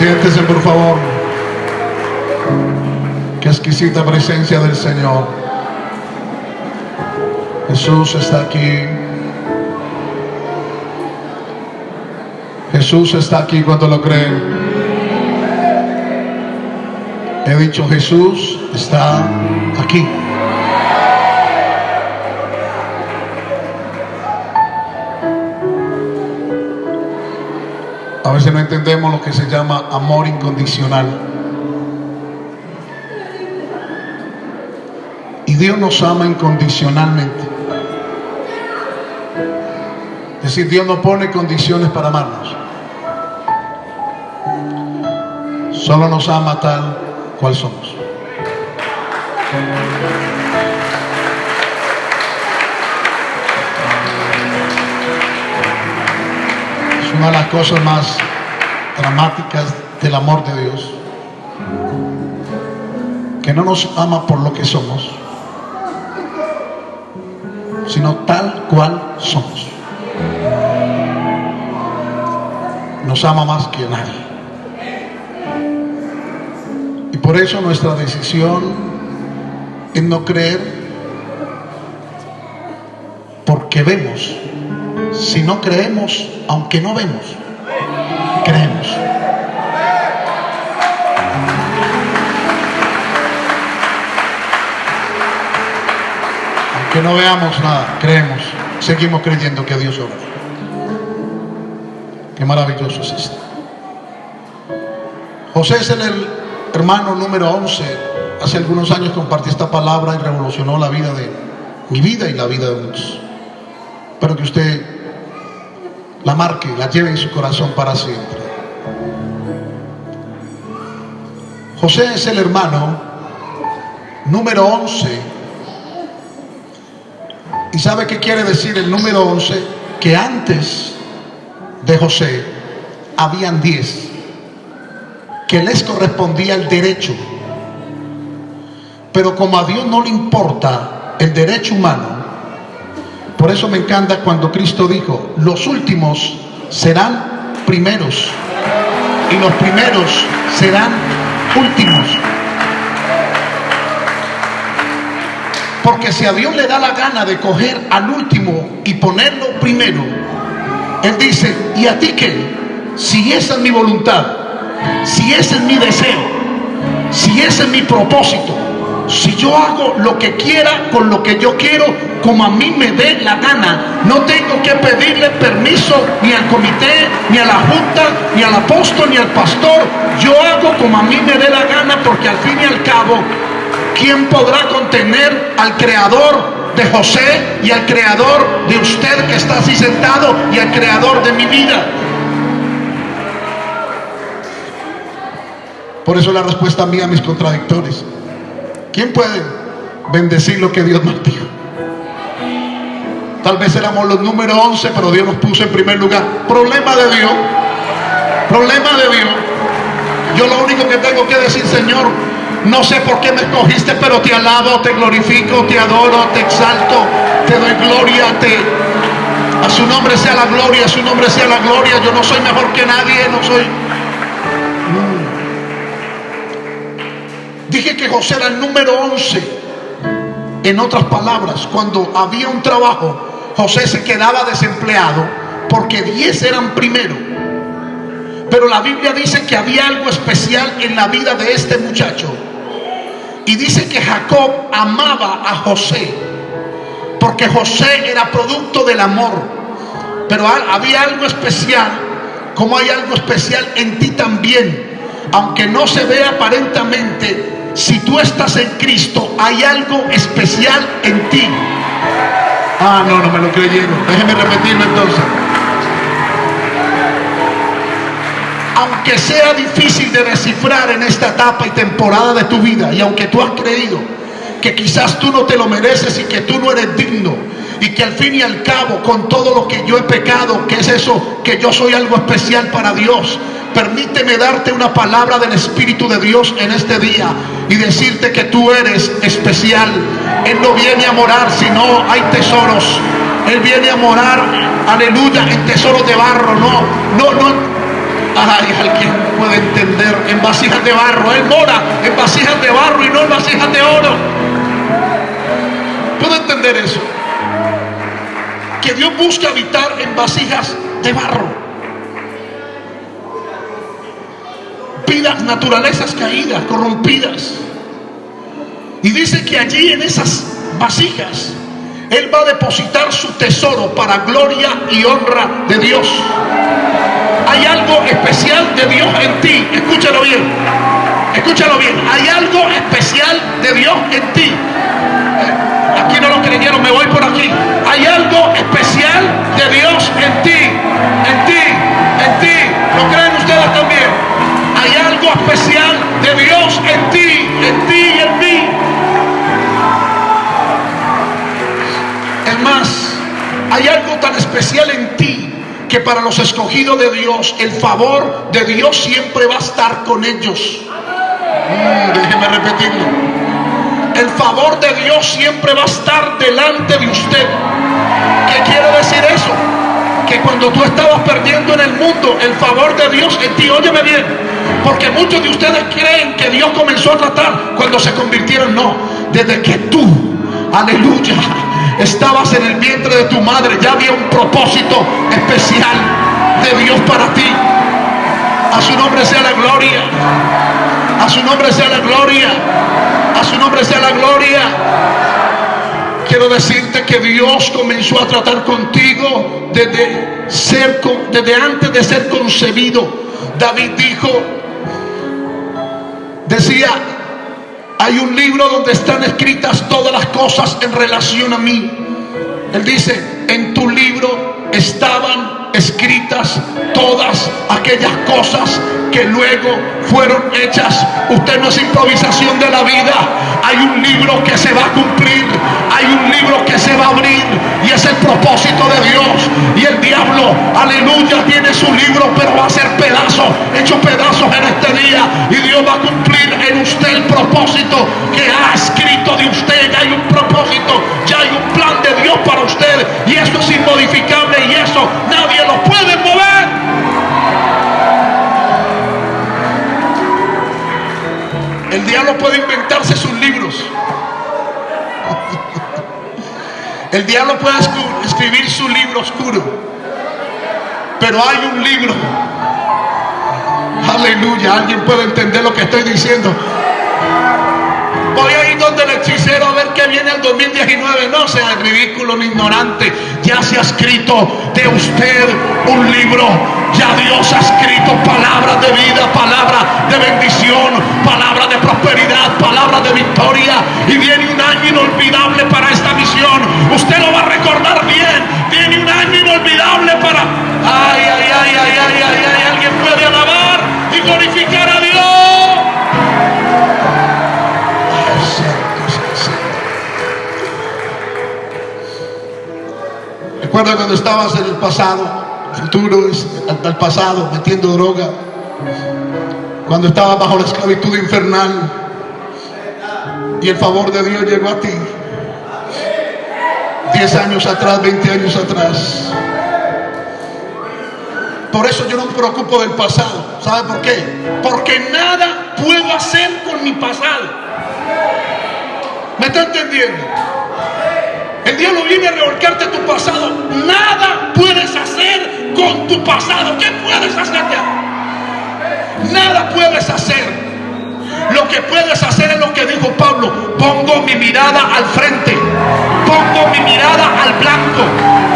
Siéntese, por favor. Qué exquisita presencia del Señor. Jesús está aquí. Jesús está aquí cuando lo creen. He dicho, Jesús está aquí. Veces no entendemos lo que se llama amor incondicional. Y Dios nos ama incondicionalmente. Es decir, Dios no pone condiciones para amarnos. Solo nos ama tal cual somos. Una de las cosas más dramáticas del amor de Dios. Que no nos ama por lo que somos, sino tal cual somos. Nos ama más que nadie. Y por eso nuestra decisión es no creer porque vemos. Si no creemos, aunque no vemos, creemos. Aunque no veamos nada, creemos. Seguimos creyendo que Dios obra. Qué maravilloso es esto. José es el hermano número 11. Hace algunos años compartí esta palabra y revolucionó la vida de mi vida y la vida de muchos. Espero que usted la marque, la lleve en su corazón para siempre. José es el hermano número 11. ¿Y sabe qué quiere decir el número 11? Que antes de José habían 10 que les correspondía el derecho. Pero como a Dios no le importa el derecho humano, por eso me encanta cuando Cristo dijo, los últimos serán primeros y los primeros serán últimos. Porque si a Dios le da la gana de coger al último y ponerlo primero, Él dice, ¿y a ti qué? Si esa es mi voluntad, si ese es mi deseo, si ese es mi propósito, si yo hago lo que quiera con lo que yo quiero, como a mí me dé la gana, no tengo que pedirle permiso ni al comité, ni a la junta, ni al apóstol, ni al pastor. Yo hago como a mí me dé la gana porque al fin y al cabo, ¿quién podrá contener al creador de José y al creador de usted que está así sentado y al creador de mi vida? Por eso la respuesta mía a mis contradictores. ¿Quién puede bendecir lo que Dios nos dijo? Tal vez éramos los número 11, pero Dios nos puso en primer lugar. Problema de Dios. Problema de Dios. Yo lo único que tengo que decir, Señor, no sé por qué me escogiste, pero te alabo, te glorifico, te adoro, te exalto, te doy gloria, te... A su nombre sea la gloria, a su nombre sea la gloria. Yo no soy mejor que nadie, no soy... Dije que José era el número 11. En otras palabras, cuando había un trabajo, José se quedaba desempleado porque 10 eran primero. Pero la Biblia dice que había algo especial en la vida de este muchacho. Y dice que Jacob amaba a José. Porque José era producto del amor. Pero había algo especial, como hay algo especial en ti también. Aunque no se vea aparentemente, si tú estás en Cristo, hay algo especial en ti. Ah, no, no me lo creyeron. Déjeme repetirlo entonces. Aunque sea difícil de descifrar en esta etapa y temporada de tu vida, y aunque tú has creído que quizás tú no te lo mereces y que tú no eres digno, y que al fin y al cabo, con todo lo que yo he pecado, que es eso, que yo soy algo especial para Dios, permíteme darte una palabra del Espíritu de Dios en este día y decirte que tú eres especial. Él no viene a morar, sino hay tesoros. Él viene a morar, aleluya, en tesoros de barro. No, no, no. Ay, alguien puede entender en vasijas de barro. Él mora en vasijas de barro y no en vasijas de oro. ¿Puedo entender eso? Que Dios busca habitar en vasijas de barro. Naturalezas caídas, corrompidas. Y dice que allí en esas vasijas Él va a depositar su tesoro para gloria y honra de Dios. Hay algo especial de Dios en ti. Escúchalo bien. Escúchalo bien. Hay algo especial de Dios en ti. Aquí no lo creyeron, me voy por aquí. Hay algo especial de Dios en ti. Especial de Dios en ti. En ti y en mí. Es más, hay algo tan especial en ti que para los escogidos de Dios, el favor de Dios siempre va a estar con ellos. Mm, déjeme repetirlo. El favor de Dios siempre va a estar delante de usted. ¿Qué quiere decir eso? Que cuando tú estabas perdiendo en el mundo, el favor de Dios en ti, óyeme bien, porque muchos de ustedes creen que Dios comenzó a tratar cuando se convirtieron. No, desde que tú, aleluya, estabas en el vientre de tu madre, ya había un propósito especial de Dios para ti. A su nombre sea la gloria. A su nombre sea la gloria. A su nombre sea la gloria. Quiero decirte que Dios comenzó a tratar contigo desde, ser, desde antes de ser concebido. David dijo, decía, hay un libro donde están escritas todas las cosas en relación a mí. Él dice, en tu libro estaban escritas todas aquellas cosas que luego fueron hechas. Usted no es improvisación de la vida. Hay un libro que se va a cumplir. Hay un libro que se va a abrir. Y es el propósito de Dios. Y el diablo, aleluya, tiene su libro, pero va a ser pedazo, hecho pedazos en este día. Y Dios va a cumplir en usted el propósito que ha escrito de usted. Ya hay un propósito, ya hay un plan Para usted. Y eso es inmodificable y eso nadie lo puede mover. El diablo puede inventarse sus libros. El diablo puede escribir su libro oscuro. Pero hay un libro. Aleluya. Alguien puede entender lo que estoy diciendo. Voy a ir donde el hechicero a ver qué viene el 2019. No sea ridículo ni ignorante. Ya se ha escrito de usted un libro. Ya Dios ha escrito palabras de vida, palabras de bendición, palabras de prosperidad, palabras de victoria. Y viene un año inolvidable para esta misión. Usted lo va a recordar bien. Viene un año inolvidable para... Ay, ay, ay, ay, ay, ay, ay. Cuando estabas en el pasado, futuro es al pasado, metiendo droga. Cuando estabas bajo la esclavitud infernal y el favor de Dios llegó a ti. Diez años atrás, 20 años atrás. Por eso yo no me preocupo del pasado. ¿Sabe por qué? Porque nada puedo hacer con mi pasado. ¿Me está entendiendo? El diablo viene a revolcarte tu pasado. Nada puedes hacer con tu pasado. ¿Qué puedes hacer Nada puedes hacer. Lo que puedes hacer es lo que dijo Pablo. Pongo mi mirada al frente. Pongo mi mirada al blanco.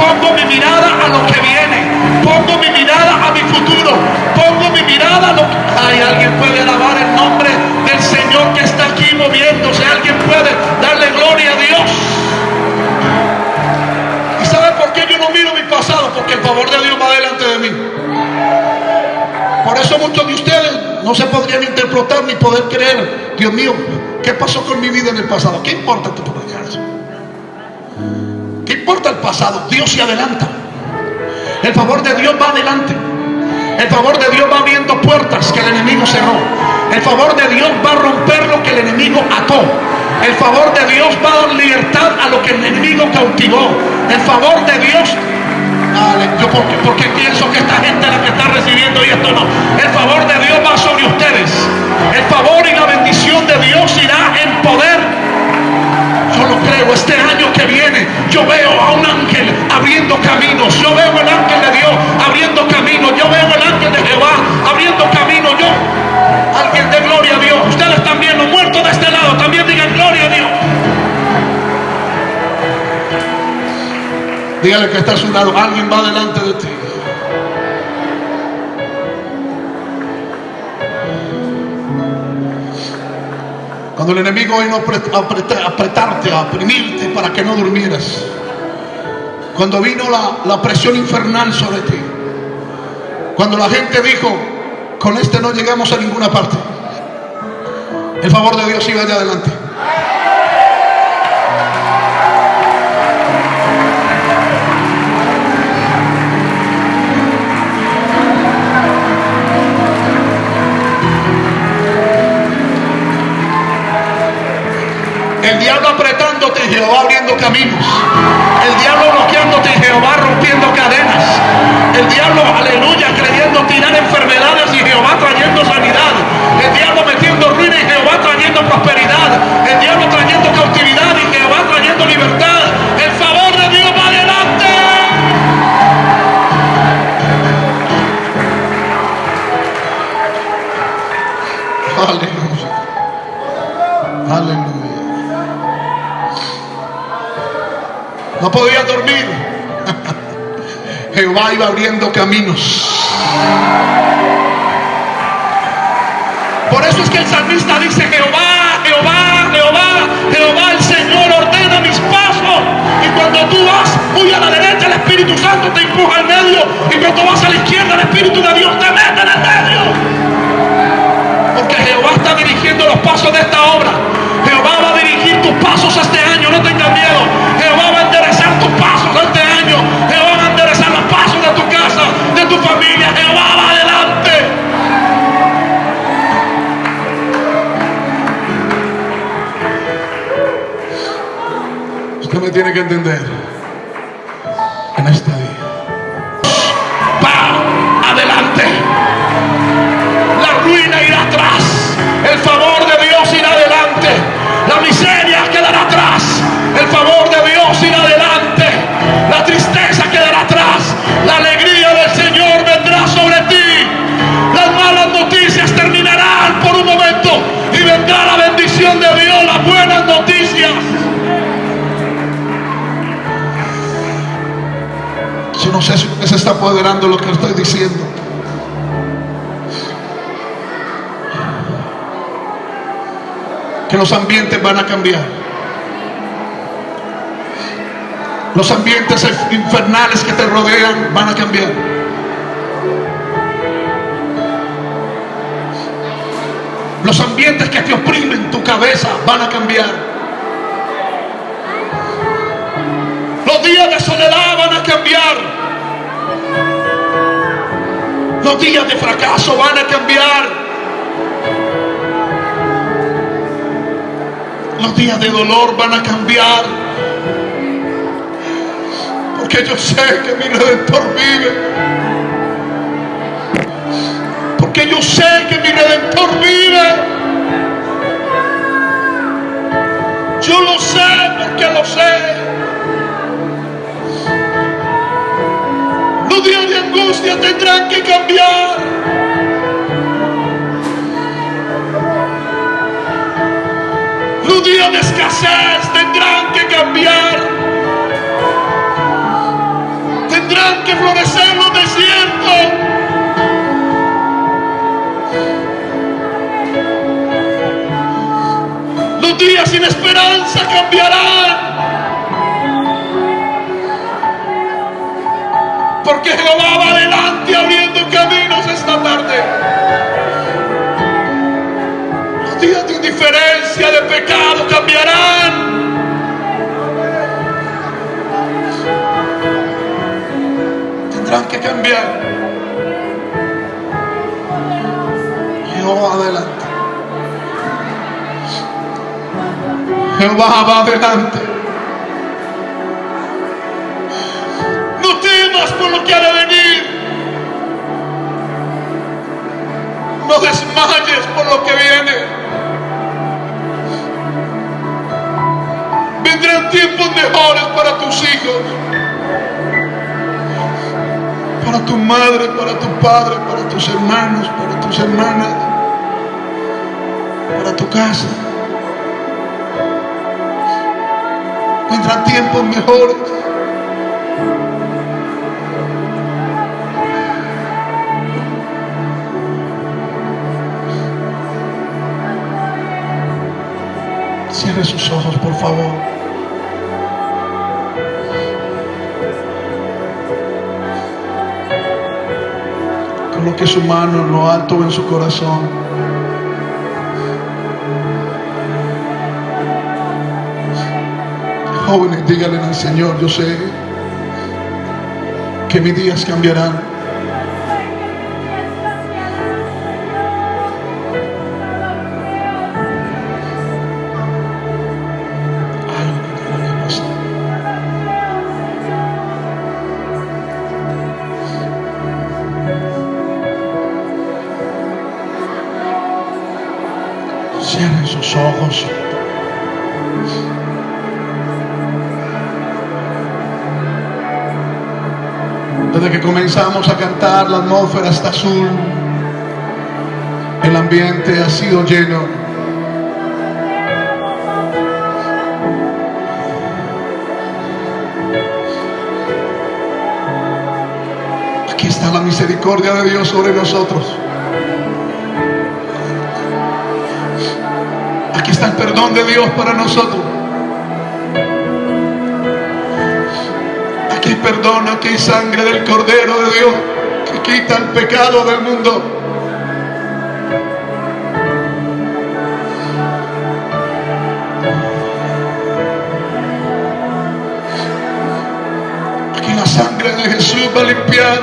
Pongo mi mirada a lo que viene. Pongo mi mirada a mi futuro. Pongo mi mirada a lo que... Hay alguien puede alabar el nombre del Señor que está aquí moviéndose. Alguien puede darle gloria a Dios. Favor de Dios va delante de mí. Por eso muchos de ustedes no se podrían interpretar ni poder creer, Dios mío, ¿qué pasó con mi vida en el pasado? ¿Qué importa tu eso? ¿Qué importa el pasado? Dios se adelanta. El favor de Dios va adelante. El favor de Dios va abriendo puertas que el enemigo cerró. El favor de Dios va a romper lo que el enemigo ató. El favor de Dios va a dar libertad a lo que el enemigo cautivó. El favor de Dios yo porque, porque pienso que esta gente la que está recibiendo y cierto no. El favor de Dios va sobre ustedes. El favor y la bendición de Dios irá en poder. Yo lo creo, este año que viene yo veo a un ángel abriendo caminos. Yo veo el ángel de Dios abriendo caminos. Yo veo el ángel de Jehová abriendo caminos. Yo, alguien de gloria a Dios. Ustedes Dígale que está a su lado, alguien va delante de ti. Cuando el enemigo vino a apretarte, a oprimirte para que no durmieras. Cuando vino la, la presión infernal sobre ti. Cuando la gente dijo, con este no llegamos a ninguna parte. El favor de Dios iba allá adelante. El diablo apretándote y Jehová abriendo caminos. El diablo bloqueándote y Jehová rompiendo cadenas. El diablo, aleluya, creyendo tirar enfermedades y Jehová trayendo sanidad. El diablo metiendo ruina y Jehová trayendo prosperidad. No podía dormir. Jehová iba abriendo caminos. Por eso es que el salmista dice, Jehová, Jehová, Jehová, Jehová, el Señor ordena mis pasos. Y cuando tú vas muy a la derecha, el Espíritu Santo te empuja al medio. Y cuando vas a la izquierda, el Espíritu de Dios te mete en el medio. Porque Jehová está dirigiendo los pasos de esta obra. Jehová va a dirigir tus pasos este año, no tengas miedo. Que entender. En este No sé si se está apoderando de lo que estoy diciendo. que los ambientes van a cambiar. Los ambientes infernales que te rodean van a cambiar. Los ambientes que te oprimen tu cabeza van a cambiar. Los días de soledad van a cambiar. Los días de fracaso van a cambiar. Los días de dolor van a cambiar. Porque yo sé que mi redentor vive. Porque yo sé que mi redentor vive. Yo lo sé porque lo sé. Tendrán que cambiar. Los días de escasez tendrán que cambiar. Tendrán que florecer los desiertos. Los días sin esperanza cambiarán. Porque Jehová va adelante abriendo caminos esta tarde. Los días de indiferencia, de pecado cambiarán. Tendrán que cambiar. Jehová adelante. Jehová va adelante. Temas por lo que ha de venir. desmayes por lo que viene. Vendrán tiempos mejores para tus hijos, para tu madre, para tu padre, para tus hermanos, para tus hermanas, para tu casa. Vendrán tiempos mejores. Cierre sus ojos, por favor. Coloque su mano en lo alto en su corazón. Jóvenes, díganle al Señor, yo sé que mis días cambiarán. Desde que comenzamos a cantar, la atmósfera está azul. El ambiente ha sido lleno. Aquí está la misericordia de Dios sobre nosotros. Está el perdón de Dios para nosotros. Aquí hay perdón, aquí sangre del Cordero de Dios que quita el pecado del mundo. Aquí la sangre de Jesús va a limpiar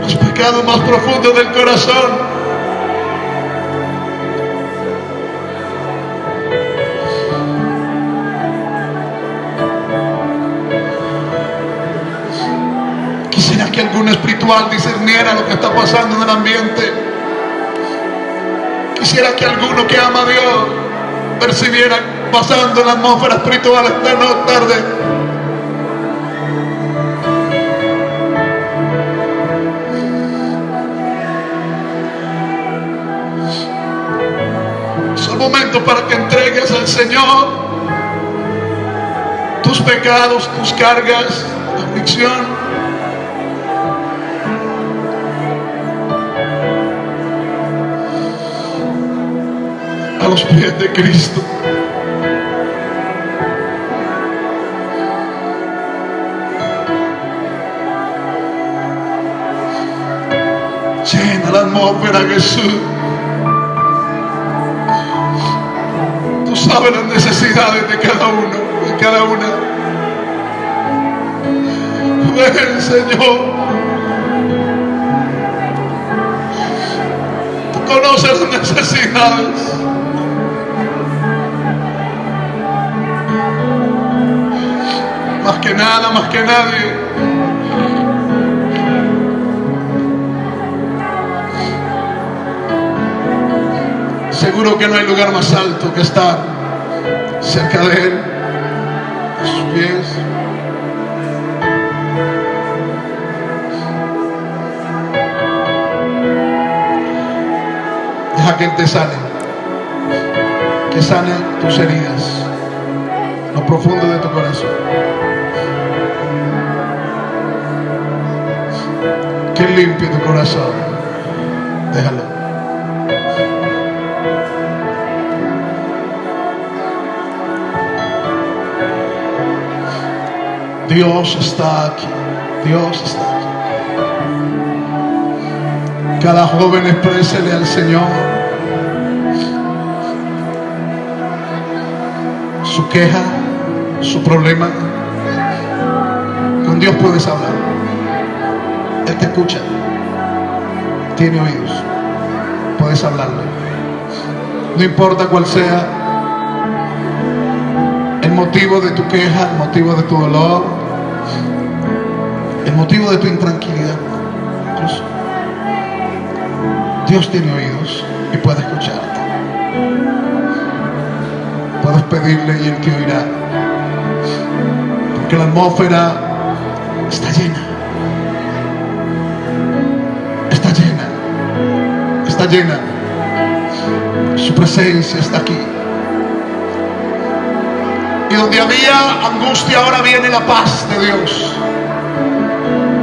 los pecados más profundos del corazón. Espiritual discerniera lo que está pasando en el ambiente. Quisiera que alguno que ama a Dios percibiera pasando en la atmósfera espiritual esta no- tarde. Es el momento para que entregues al Señor tus pecados, tus cargas, tu aflicción. A los pies de Cristo. Llena la atmósfera, Jesús. Tú sabes las necesidades de cada uno, de cada una. Ven, Señor. Tú conoces las necesidades. Nada, más que nadie. Seguro que no hay lugar más alto que estar cerca de Él, a sus pies. Deja que Él te sane, que sane tus heridas, lo profundo de tu corazón. Limpie tu corazón. Déjalo. Dios está aquí. Dios está aquí. Cada joven exprésele al Señor su queja, su problema. Con Dios puedes hablar. Te escucha. Tiene oídos. Puedes hablarle. No importa cuál sea el motivo de tu queja, el motivo de tu dolor, el motivo de tu intranquilidad. Incluso. Dios tiene oídos y puede escucharte. Puedes pedirle y Él te oirá. Porque la atmósfera está llena. Llena. Su presencia está aquí. Y donde había angustia, ahora viene la paz de Dios.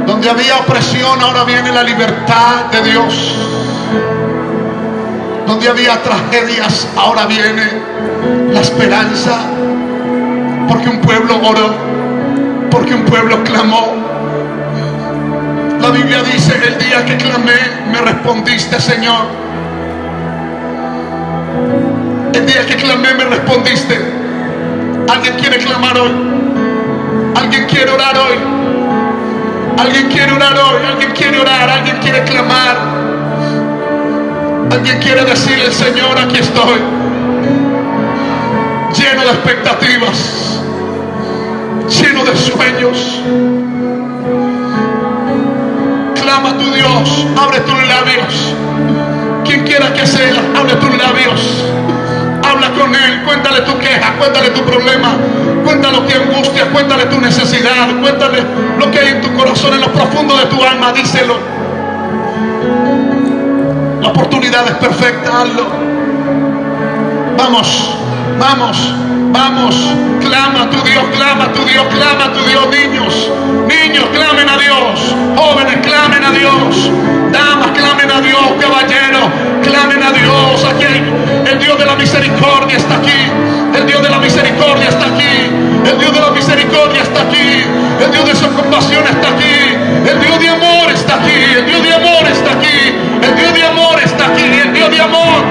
Donde había opresión, ahora viene la libertad de Dios. Donde había tragedias, ahora viene la esperanza. Porque un pueblo oró, porque un pueblo clamó. La Biblia dice, el día que clamé, me respondiste, Señor. El día que clamé, me respondiste. Alguien quiere clamar hoy. Alguien quiere orar hoy. Alguien quiere orar hoy. Alguien quiere orar. Alguien quiere clamar. Alguien quiere decirle, Señor, aquí estoy. Lleno de expectativas. Lleno de sueños. Clama a tu Dios. Abre tus labios. Quien quiera que sea, abre tus labios. Habla con Él, cuéntale tu queja, cuéntale tu problema, cuéntale tu angustia, cuéntale tu necesidad, cuéntale lo que hay en tu corazón, en lo profundo de tu alma, díselo. La oportunidad es perfecta, hazlo. Vamos, vamos, Vamos, clama a tu Dios, clama a tu Dios, clama a tu Dios, niños. Niños, clamen a Dios. Jóvenes, clamen a Dios. Damas, clamen a Dios. Caballeros, clamen a Dios. Aquí el Dios de la misericordia está aquí. El Dios de la misericordia está aquí. El Dios de la misericordia está aquí. El Dios de su compasión está aquí. El Dios de amor está aquí. El Dios de amor está aquí. El Dios de amor está aquí. El Dios de amor.